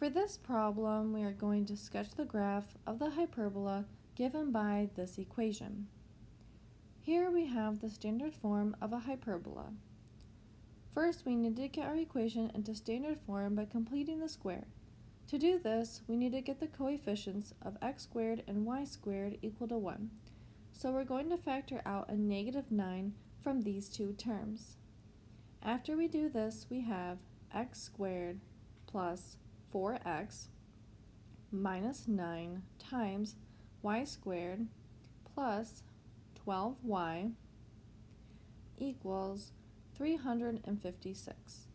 For this problem, we are going to sketch the graph of the hyperbola given by this equation. Here we have the standard form of a hyperbola. First, we need to get our equation into standard form by completing the square. To do this, we need to get the coefficients of x squared and y squared equal to 1. So we're going to factor out a negative 9 from these two terms. After we do this, we have x squared plus 4x minus 9 times y squared plus 12y equals 356.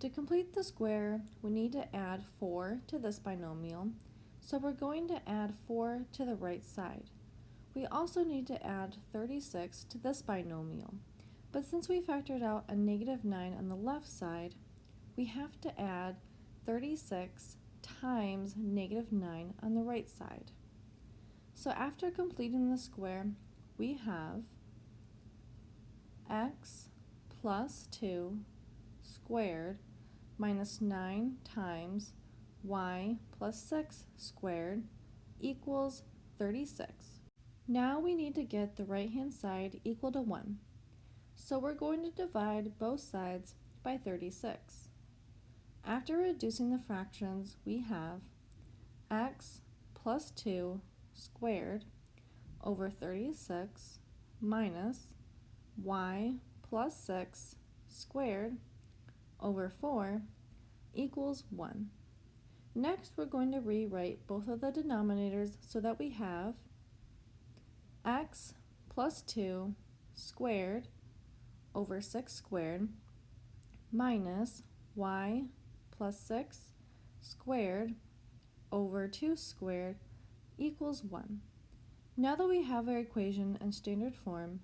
To complete the square, we need to add 4 to this binomial, so we're going to add 4 to the right side. We also need to add 36 to this binomial, but since we factored out a negative 9 on the left side, we have to add 36 times negative 9 on the right side. So after completing the square, we have x plus 2 squared minus 9 times y plus 6 squared equals 36. Now we need to get the right hand side equal to 1. So we're going to divide both sides by 36. After reducing the fractions, we have x plus 2 squared over 36 minus y plus 6 squared over 4 equals 1. Next, we're going to rewrite both of the denominators so that we have x plus 2 squared over 6 squared minus y plus 6 squared over 2 squared equals 1. Now that we have our equation in standard form,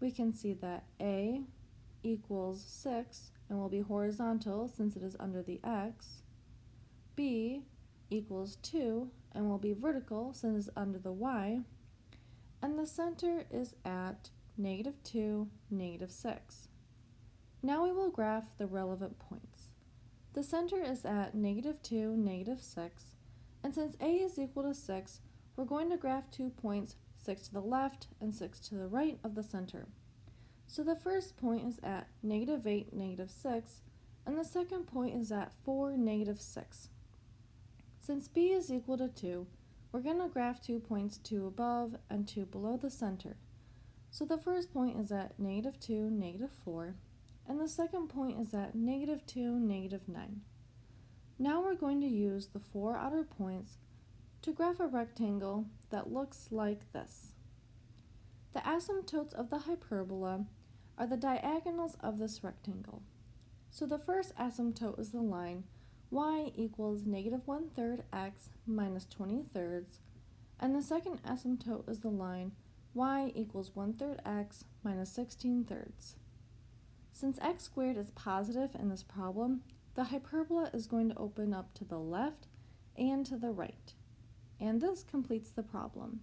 we can see that a equals 6 and will be horizontal since it is under the x, b equals 2 and will be vertical since it's under the y, and the center is at negative 2, negative 6. Now we will graph the relevant points. The center is at negative 2, negative 6, and since a is equal to 6, we're going to graph two points, 6 to the left and 6 to the right of the center. So the first point is at negative 8, negative 6, and the second point is at 4, negative 6. Since b is equal to 2, we're going to graph two points, 2 above and 2 below the center. So the first point is at negative 2, negative 4, and the second point is at negative 2, negative 9. Now we're going to use the four outer points to graph a rectangle that looks like this. The asymptotes of the hyperbola are the diagonals of this rectangle. So the first asymptote is the line y equals negative 1 third x minus 20 thirds, and the second asymptote is the line y equals 1 third x minus 16 thirds. Since x squared is positive in this problem, the hyperbola is going to open up to the left and to the right. And this completes the problem.